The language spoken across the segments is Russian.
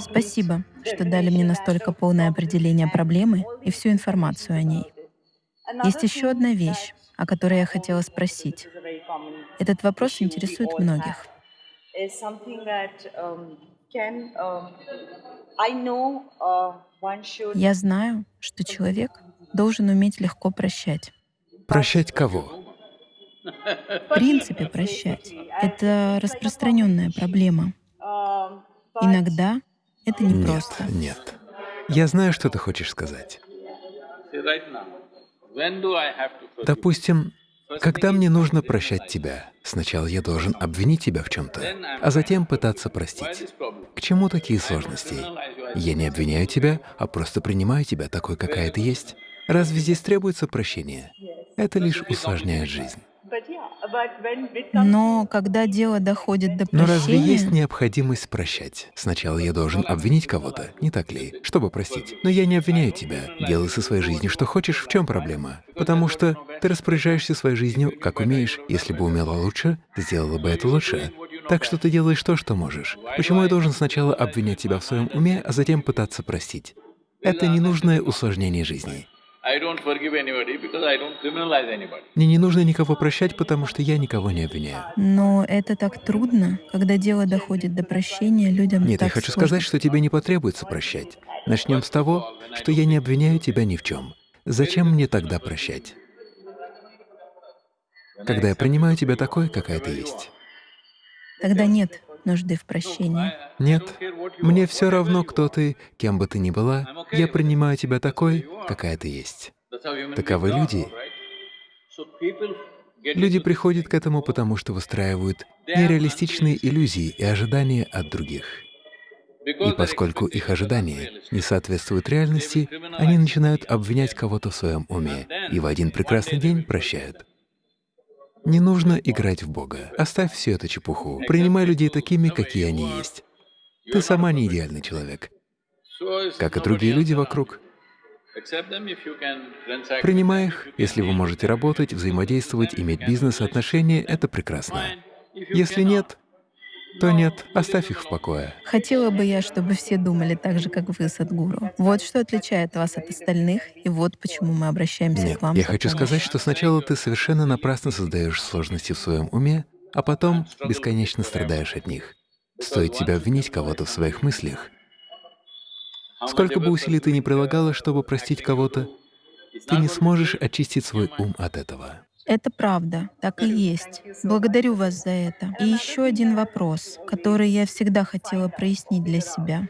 Спасибо, что дали мне настолько полное определение проблемы и всю информацию о ней. Есть еще одна вещь, о которой я хотела спросить. Этот вопрос интересует многих. Я знаю, что человек должен уметь легко прощать. Прощать кого? В принципе, прощать — это распространенная проблема. Иногда это непросто. Нет, нет. Я знаю, что ты хочешь сказать. Допустим, когда мне нужно прощать тебя, сначала я должен обвинить тебя в чем-то, а затем пытаться простить. К чему такие сложности? Я не обвиняю тебя, а просто принимаю тебя такой, какая ты есть. Разве здесь требуется прощение? Это лишь усложняет жизнь. Но когда дело доходит до прощения... Но разве есть необходимость прощать? Сначала я должен обвинить кого-то, не так ли, чтобы простить? Но я не обвиняю тебя. Делай со своей жизнью что хочешь, в чем проблема? Потому что ты распоряжаешься своей жизнью, как умеешь. Если бы умела лучше, сделала бы это лучше. Так что ты делаешь то, что можешь. Почему я должен сначала обвинять тебя в своем уме, а затем пытаться простить? Это ненужное усложнение жизни. Мне не нужно никого прощать, потому что я никого не обвиняю. Но это так трудно, когда дело доходит до прощения, людям Нет, так я хочу сложно. сказать, что тебе не потребуется прощать. Начнем с того, что я не обвиняю тебя ни в чем. Зачем мне тогда прощать? Когда я принимаю тебя такой, какая ты есть. Тогда нет нужды в прощении. Нет, мне все равно, кто ты, кем бы ты ни была, я принимаю тебя такой, какая ты есть. Таковы люди. Люди приходят к этому, потому что выстраивают нереалистичные иллюзии и ожидания от других. И поскольку их ожидания не соответствуют реальности, они начинают обвинять кого-то в своем уме и в один прекрасный день прощают. Не нужно играть в Бога. Оставь всю эту чепуху. Принимай людей такими, какие они есть. Ты сама не идеальный человек, как и другие люди вокруг. Принимай их, если вы можете работать, взаимодействовать, иметь бизнес, отношения — это прекрасно. Если нет, то нет, оставь их в покое. Хотела бы я, чтобы все думали так же, как вы, Садгуру. Вот что отличает вас от остальных, и вот почему мы обращаемся Нет, к вам. я хочу сказать, что сначала ты совершенно напрасно создаешь сложности в своем уме, а потом бесконечно страдаешь от них. Стоит тебя обвинить кого-то в своих мыслях. Сколько бы усилий ты ни прилагала, чтобы простить кого-то, ты не сможешь очистить свой ум от этого. Это правда, так и есть. Благодарю вас за это. И еще один вопрос, который я всегда хотела прояснить для себя.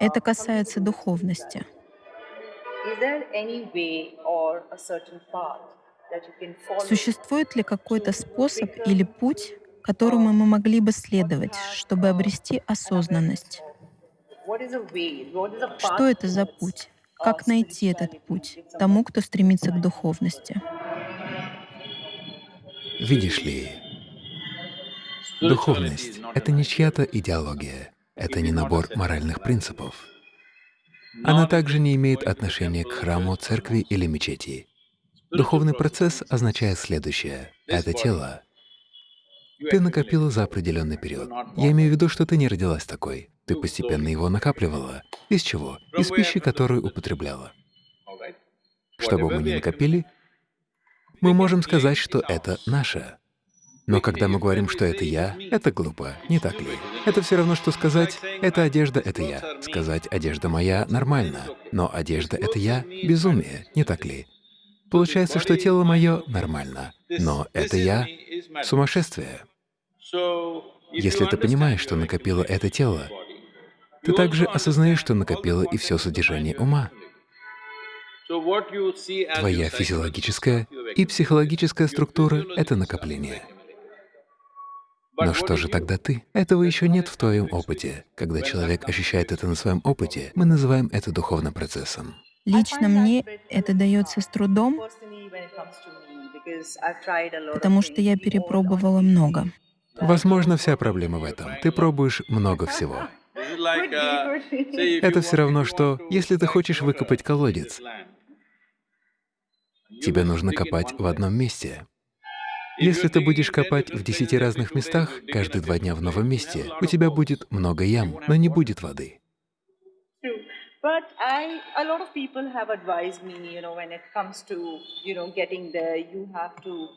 Это касается духовности. Существует ли какой-то способ или путь, которому мы могли бы следовать, чтобы обрести осознанность? Что это за путь? Как найти этот путь тому, кто стремится к духовности? Видишь ли, духовность — это не чья-то идеология, это не набор моральных принципов. Она также не имеет отношения к храму, церкви или мечети. Духовный процесс означает следующее — это тело. Ты накопила за определенный период. Я имею в виду, что ты не родилась такой. Ты постепенно его накапливала. Из чего? Из пищи, которую употребляла. Что бы мы ни накопили, мы можем сказать, что это наше. Но когда мы говорим, что это я, это глупо, не так ли? Это все равно, что сказать «это одежда, это я». Сказать «одежда моя» нормально, но одежда — это я — безумие, не так ли? Получается, что тело мое нормально, но это я — сумасшествие. Если ты понимаешь, что накопило это тело, ты также осознаешь, что накопило и все содержание ума. Твоя физиологическая и психологическая структура — это накопление. Но что же тогда ты? Этого еще нет в твоем опыте. Когда человек ощущает это на своем опыте, мы называем это духовным процессом. Лично мне это дается с трудом, потому что я перепробовала много. Возможно, вся проблема в этом. Ты пробуешь много всего. Это все равно, что если ты хочешь выкопать колодец, тебе нужно копать в одном месте. Если ты будешь копать в десяти разных местах, каждые два дня в новом месте, у тебя будет много ям, но не будет воды. True. But I, a lot of people have advised me, you know, when it comes to, you know, getting there, you have to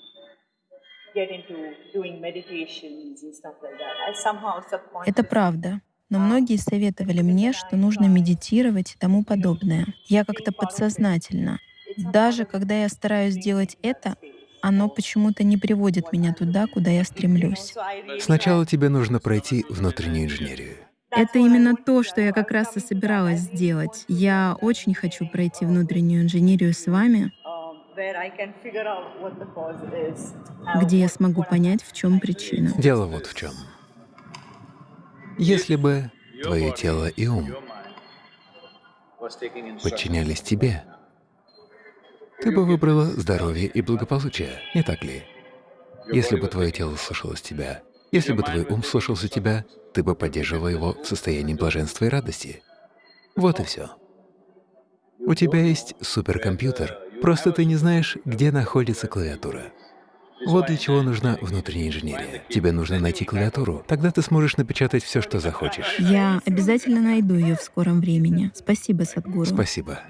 get into doing meditations and stuff like that. I somehow Это правда. Но многие советовали мне, что нужно медитировать и тому подобное. Я как-то подсознательно. Даже когда я стараюсь сделать это, оно почему-то не приводит меня туда, куда я стремлюсь. Сначала тебе нужно пройти внутреннюю инженерию. Это именно то, что я как раз и собиралась сделать. Я очень хочу пройти внутреннюю инженерию с вами, где я смогу понять, в чем причина. Дело вот в чем. Если бы твое тело и ум подчинялись тебе, ты бы выбрала здоровье и благополучие, не так ли? Если бы твое тело слушалось тебя, если бы твой ум слушался тебя, ты бы поддерживала его в состоянии блаженства и радости. Вот и все. У тебя есть суперкомпьютер, просто ты не знаешь, где находится клавиатура. Вот для чего нужна внутренняя инженерия. Тебе нужно найти клавиатуру, тогда ты сможешь напечатать все, что захочешь. Я обязательно найду ее в скором времени. Спасибо, Садгуру. Спасибо.